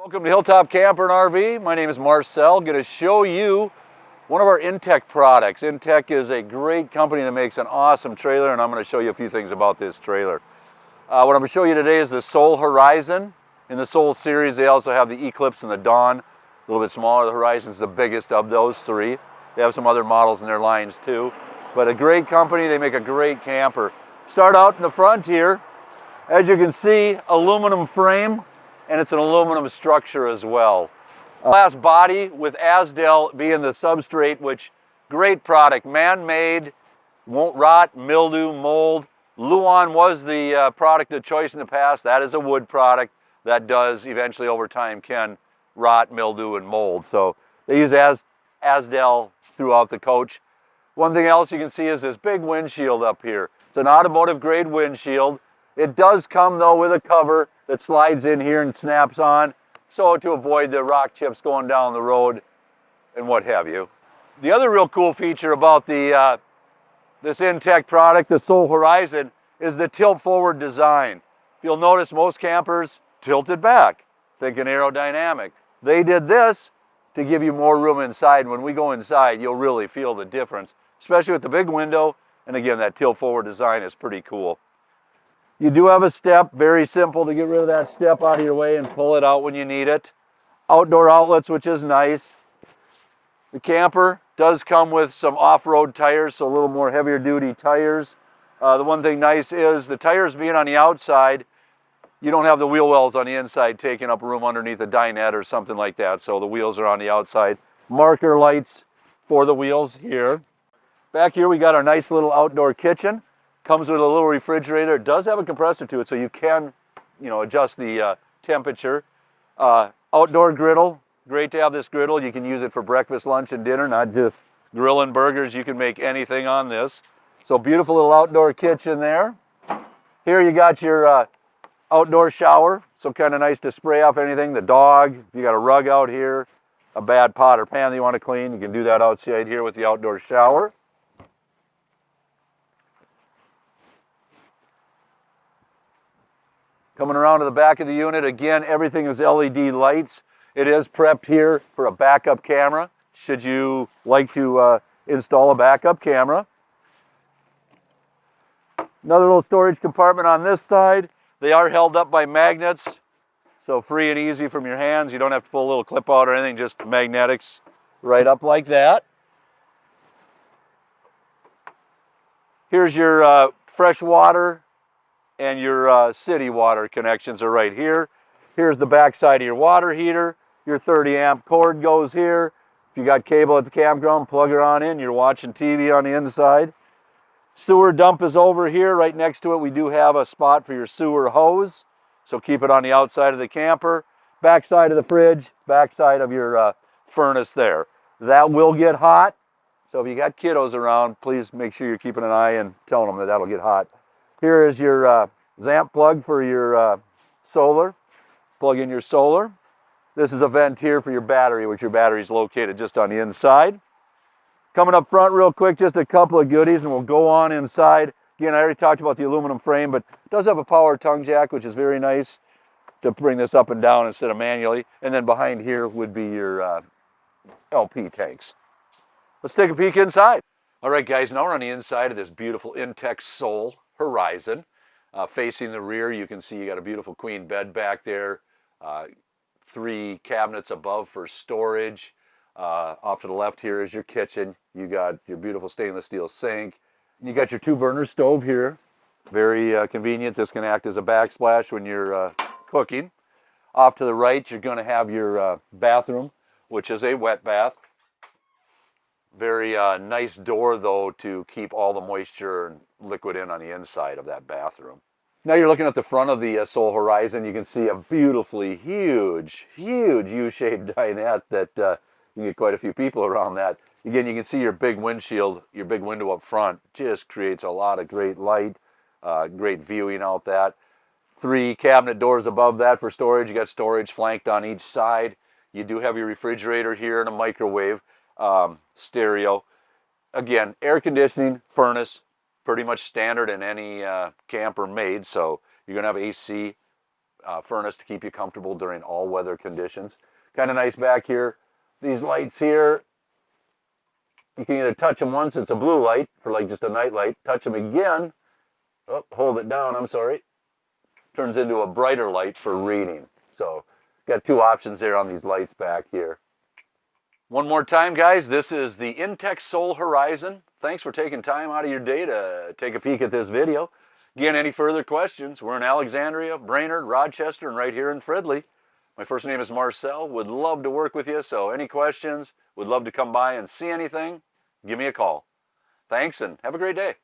Welcome to Hilltop Camper and RV. My name is Marcel. Going to show you one of our Intech products. Intech is a great company that makes an awesome trailer and I'm going to show you a few things about this trailer. Uh, what I'm going to show you today is the Sol Horizon. In the Sol series they also have the Eclipse and the Dawn. A little bit smaller. The Horizon's the biggest of those three. They have some other models in their lines too. But a great company. They make a great camper. Start out in the front here. As you can see, aluminum frame and it's an aluminum structure as well. Glass body with Azdel being the substrate, which great product, man-made, won't rot, mildew, mold. Luan was the uh, product of choice in the past. That is a wood product that does eventually over time can rot, mildew, and mold. So they use As throughout the coach. One thing else you can see is this big windshield up here. It's an automotive grade windshield. It does come though with a cover that slides in here and snaps on so to avoid the rock chips going down the road and what have you. The other real cool feature about the uh, this Intech product, the Sol Horizon, is the tilt forward design. You'll notice most campers tilted back, thinking aerodynamic. They did this to give you more room inside. When we go inside, you'll really feel the difference, especially with the big window. And again, that tilt forward design is pretty cool. You do have a step, very simple to get rid of that step out of your way and pull it out when you need it. Outdoor outlets, which is nice. The camper does come with some off-road tires, so a little more heavier duty tires. Uh, the one thing nice is the tires being on the outside, you don't have the wheel wells on the inside taking up room underneath a dinette or something like that, so the wheels are on the outside. Marker lights for the wheels here. Back here we got our nice little outdoor kitchen. Comes with a little refrigerator. It does have a compressor to it, so you can, you know, adjust the uh, temperature. Uh, outdoor griddle. Great to have this griddle. You can use it for breakfast, lunch, and dinner, not just grilling burgers. You can make anything on this. So beautiful little outdoor kitchen there. Here you got your uh, outdoor shower. So kind of nice to spray off anything. The dog, you got a rug out here, a bad pot or pan that you want to clean, you can do that outside here with the outdoor shower. Coming around to the back of the unit, again, everything is LED lights. It is prepped here for a backup camera, should you like to uh, install a backup camera. Another little storage compartment on this side. They are held up by magnets, so free and easy from your hands. You don't have to pull a little clip out or anything, just magnetics right up like that. Here's your uh, fresh water and your uh, city water connections are right here. Here's the back side of your water heater. Your 30 amp cord goes here. If you got cable at the campground, plug it on in. You're watching TV on the inside. Sewer dump is over here. Right next to it, we do have a spot for your sewer hose. So keep it on the outside of the camper. Back side of the fridge, back side of your uh, furnace there. That will get hot. So if you got kiddos around, please make sure you're keeping an eye and telling them that that'll get hot. Here is your uh, ZAMP plug for your uh, solar. Plug in your solar. This is a vent here for your battery, which your battery is located just on the inside. Coming up front real quick, just a couple of goodies and we'll go on inside. Again, I already talked about the aluminum frame, but it does have a power tongue jack, which is very nice to bring this up and down instead of manually. And then behind here would be your uh, LP tanks. Let's take a peek inside. All right, guys, now we're on the inside of this beautiful Intech Sol horizon. Uh, facing the rear, you can see you got a beautiful queen bed back there, uh, three cabinets above for storage. Uh, off to the left here is your kitchen. You got your beautiful stainless steel sink. You got your two burner stove here. Very uh, convenient. This can act as a backsplash when you're uh, cooking. Off to the right, you're going to have your uh, bathroom, which is a wet bath. Very uh, nice door though to keep all the moisture and liquid in on the inside of that bathroom. Now you're looking at the front of the uh, Sol Horizon. You can see a beautifully huge, huge U-shaped dinette that uh, you get quite a few people around that. Again, you can see your big windshield, your big window up front just creates a lot of great light, uh, great viewing out that. Three cabinet doors above that for storage. You got storage flanked on each side. You do have your refrigerator here and a microwave um, stereo. Again, air conditioning, furnace, pretty much standard in any uh, camper made. So you're gonna have AC uh, furnace to keep you comfortable during all weather conditions. Kind of nice back here. These lights here, you can either touch them once, it's a blue light for like just a night light. Touch them again, oh, hold it down, I'm sorry. Turns into a brighter light for reading. So got two options there on these lights back here. One more time, guys, this is the Intech Sol Horizon. Thanks for taking time out of your day to take a peek at this video. Again, any further questions, we're in Alexandria, Brainerd, Rochester, and right here in Fridley. My first name is Marcel. Would love to work with you, so any questions, would love to come by and see anything, give me a call. Thanks, and have a great day.